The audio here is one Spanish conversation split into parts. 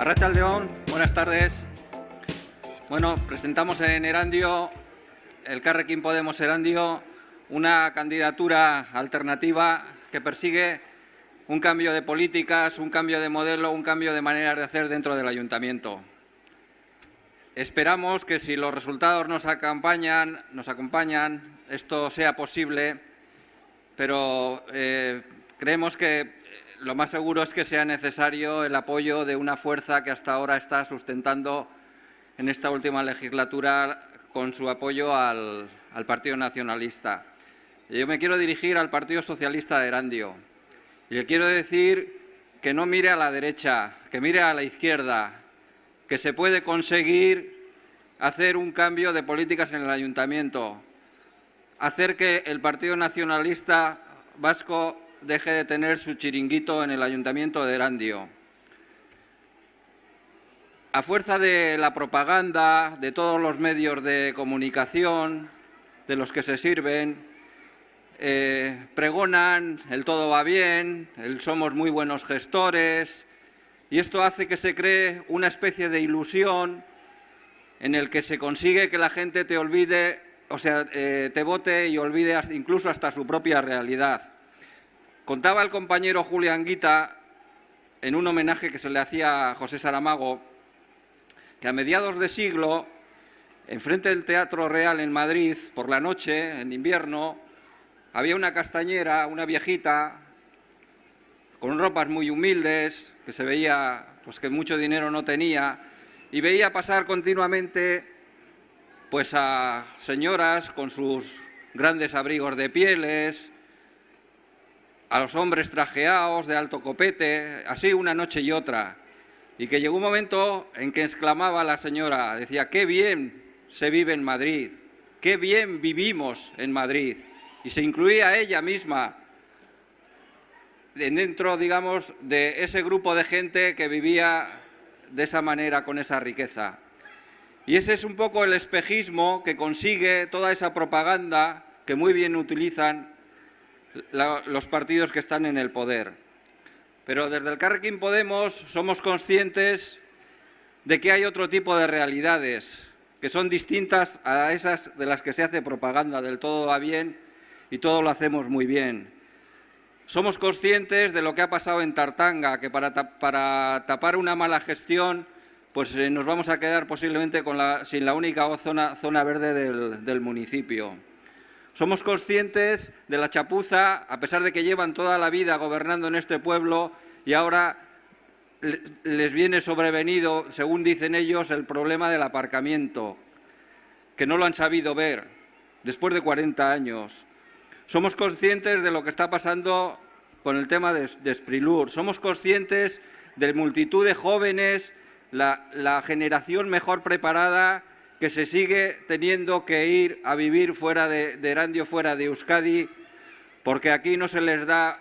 Arracha León, buenas tardes. Bueno, presentamos en Erandio, el Carrequín Podemos Erandio, una candidatura alternativa que persigue un cambio de políticas, un cambio de modelo, un cambio de manera de hacer dentro del ayuntamiento. Esperamos que si los resultados nos acompañan, nos acompañan esto sea posible, pero eh, creemos que lo más seguro es que sea necesario el apoyo de una fuerza que hasta ahora está sustentando en esta última legislatura con su apoyo al, Partido Nacionalista. Yo me quiero dirigir al Partido Socialista de Erandio y le quiero decir que no mire a la derecha, que mire a la izquierda, que se puede conseguir hacer un cambio de políticas en el ayuntamiento, hacer que el Partido Nacionalista Vasco deje de tener su chiringuito en el ayuntamiento de Erandio. A fuerza de la propaganda, de todos los medios de comunicación, de los que se sirven, eh, pregonan el todo va bien, somos muy buenos gestores, y esto hace que se cree una especie de ilusión en el que se consigue que la gente te olvide, o sea, eh, te vote y olvide incluso hasta su propia realidad. Contaba el compañero Julián Guita, en un homenaje que se le hacía a José Saramago, que a mediados de siglo, enfrente del Teatro Real en Madrid, por la noche, en invierno, había una castañera, una viejita, con ropas muy humildes, que se veía pues, que mucho dinero no tenía, y veía pasar continuamente pues, a señoras con sus grandes abrigos de pieles, a los hombres trajeados de alto copete, así una noche y otra. Y que llegó un momento en que exclamaba la señora, decía, qué bien se vive en Madrid, qué bien vivimos en Madrid. Y se incluía ella misma dentro, digamos, de ese grupo de gente que vivía de esa manera, con esa riqueza. Y ese es un poco el espejismo que consigue toda esa propaganda que muy bien utilizan los partidos que están en el poder. Pero desde el Carrequín Podemos somos conscientes de que hay otro tipo de realidades que son distintas a esas de las que se hace propaganda, del todo va bien y todo lo hacemos muy bien. Somos conscientes de lo que ha pasado en Tartanga, que para, tapar una mala gestión pues eh, nos vamos a quedar posiblemente sin la única zona, verde del municipio. Somos conscientes de la chapuza, a pesar de que llevan toda la vida gobernando en este pueblo y ahora les viene sobrevenido, según dicen ellos, el problema del aparcamiento, que no lo han sabido ver después de 40 años. Somos conscientes de lo que está pasando con el tema de, Sprilur. Somos conscientes de multitud de jóvenes, la generación mejor preparada que se sigue teniendo que ir a vivir fuera de, Erandio, fuera de Euskadi, porque aquí no se les da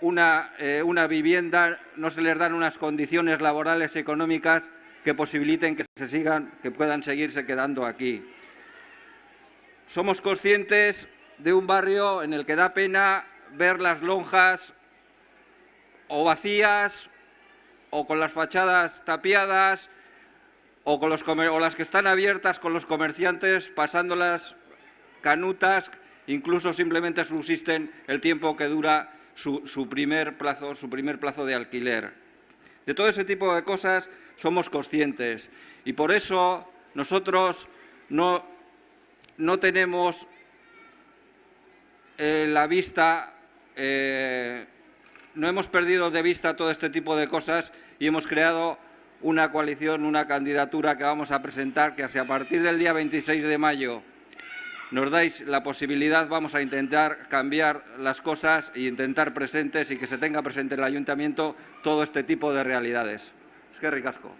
una, eh, una vivienda, no se les dan unas condiciones laborales y económicas que posibiliten que se sigan, que puedan seguirse quedando aquí. Somos conscientes de un barrio en el que da pena ver las lonjas o vacías o con las fachadas tapiadas o, las que están abiertas con los comerciantes pasándolas canutas, incluso simplemente subsisten el tiempo que dura su, primer plazo, su primer plazo de alquiler. De todo ese tipo de cosas somos conscientes y por eso nosotros no, no tenemos eh, la vista, eh, no hemos perdido de vista todo este tipo de cosas y hemos creado una coalición, una candidatura que vamos a presentar, que a partir del día 26 de mayo nos dais la posibilidad, vamos a intentar cambiar las cosas e intentar presentes y que se tenga presente en el ayuntamiento todo este tipo de realidades. Es que ricasco.